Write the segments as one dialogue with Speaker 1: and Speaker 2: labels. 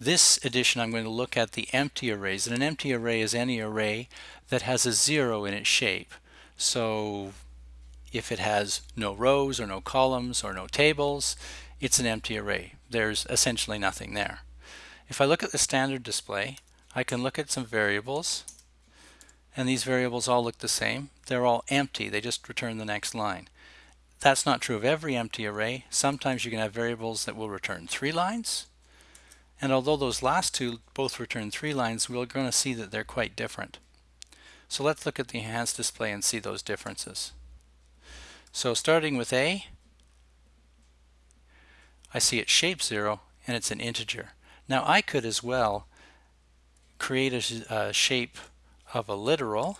Speaker 1: This edition I'm going to look at the empty arrays and an empty array is any array that has a zero in its shape. So if it has no rows or no columns or no tables it's an empty array. There's essentially nothing there. If I look at the standard display I can look at some variables and these variables all look the same. They're all empty. They just return the next line. That's not true of every empty array. Sometimes you can have variables that will return three lines. And although those last two both return three lines, we're going to see that they're quite different. So let's look at the enhanced display and see those differences. So starting with A, I see its shape 0 and it's an integer. Now I could as well create a, a shape of a literal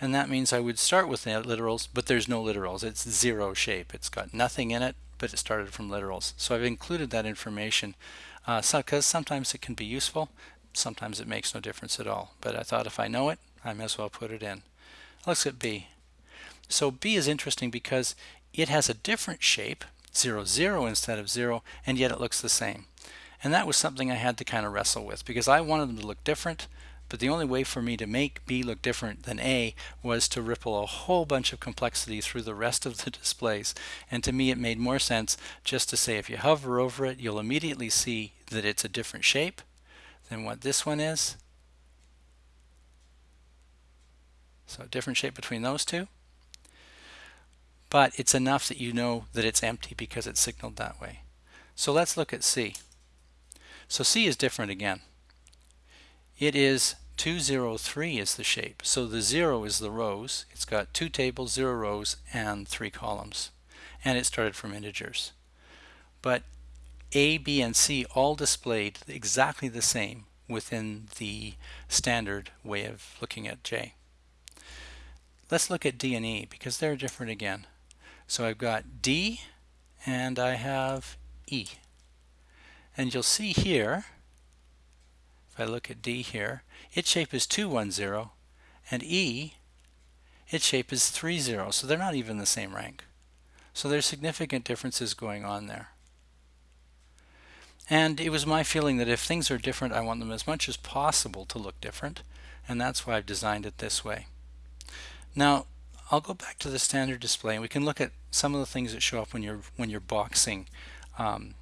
Speaker 1: and that means I would start with literals but there's no literals it's zero shape it's got nothing in it but it started from literals. So I've included that information because uh, sometimes it can be useful sometimes it makes no difference at all. But I thought if I know it I may as well put it in. Let's look at B. So B is interesting because it has a different shape 0 0 instead of 0 and yet it looks the same. And that was something I had to kind of wrestle with because I wanted them to look different but the only way for me to make B look different than A was to ripple a whole bunch of complexity through the rest of the displays. And to me it made more sense just to say if you hover over it, you'll immediately see that it's a different shape than what this one is. So a different shape between those two. But it's enough that you know that it's empty because it's signaled that way. So let's look at C. So C is different again. It is 203 is the shape. So the 0 is the rows. It's got two tables, 0 rows, and 3 columns. And it started from integers. But A, B, and C all displayed exactly the same within the standard way of looking at J. Let's look at D and E because they're different again. So I've got D and I have E. And you'll see here if I look at D here, its shape is 210, and E, its shape is 30, so they're not even the same rank. So there's significant differences going on there. And it was my feeling that if things are different, I want them as much as possible to look different, and that's why I've designed it this way. Now, I'll go back to the standard display, and we can look at some of the things that show up when you're when you're boxing um,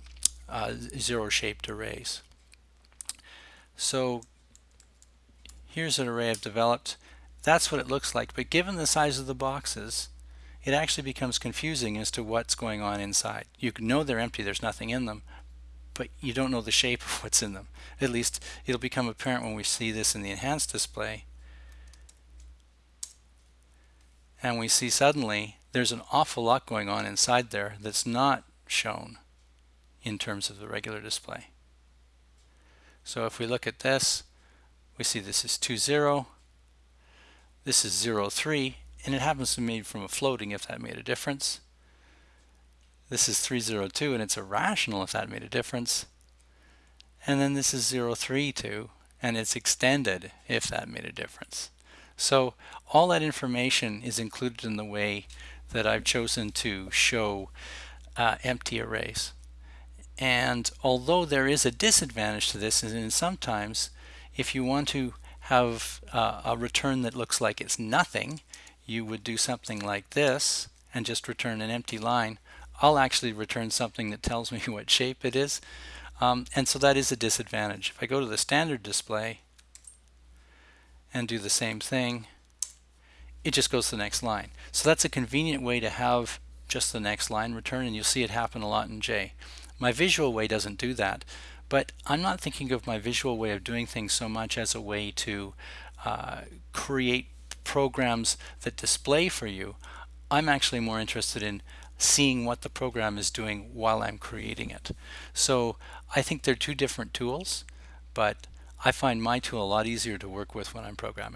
Speaker 1: uh, zero-shaped arrays. So here's an array I've developed. That's what it looks like, but given the size of the boxes, it actually becomes confusing as to what's going on inside. You know they're empty, there's nothing in them, but you don't know the shape of what's in them. At least it'll become apparent when we see this in the enhanced display. And we see suddenly there's an awful lot going on inside there that's not shown in terms of the regular display. So if we look at this, we see this is 2, 0, this is 0, 3, and it happens to be from a floating if that made a difference. This is 302 and it's irrational if that made a difference. And then this is 032 and it's extended if that made a difference. So all that information is included in the way that I've chosen to show uh, empty arrays. And although there is a disadvantage to this, and sometimes if you want to have uh, a return that looks like it's nothing, you would do something like this and just return an empty line. I'll actually return something that tells me what shape it is. Um, and so that is a disadvantage. If I go to the standard display and do the same thing, it just goes to the next line. So that's a convenient way to have just the next line return and you'll see it happen a lot in J. My visual way doesn't do that, but I'm not thinking of my visual way of doing things so much as a way to uh, create programs that display for you. I'm actually more interested in seeing what the program is doing while I'm creating it. So I think they're two different tools, but I find my tool a lot easier to work with when I'm programming.